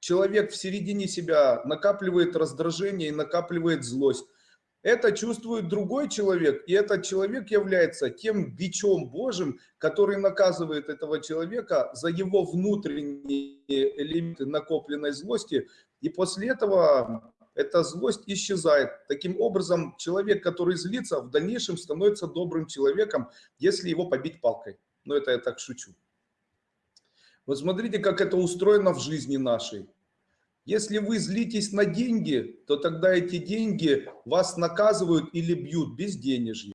человек в середине себя накапливает раздражение и накапливает злость. Это чувствует другой человек, и этот человек является тем бичом Божьим, который наказывает этого человека за его внутренние элементы накопленной злости, и после этого эта злость исчезает. Таким образом, человек, который злится, в дальнейшем становится добрым человеком, если его побить палкой. Но это я так шучу. Вот смотрите, как это устроено в жизни нашей. Если вы злитесь на деньги, то тогда эти деньги вас наказывают или бьют без денежья.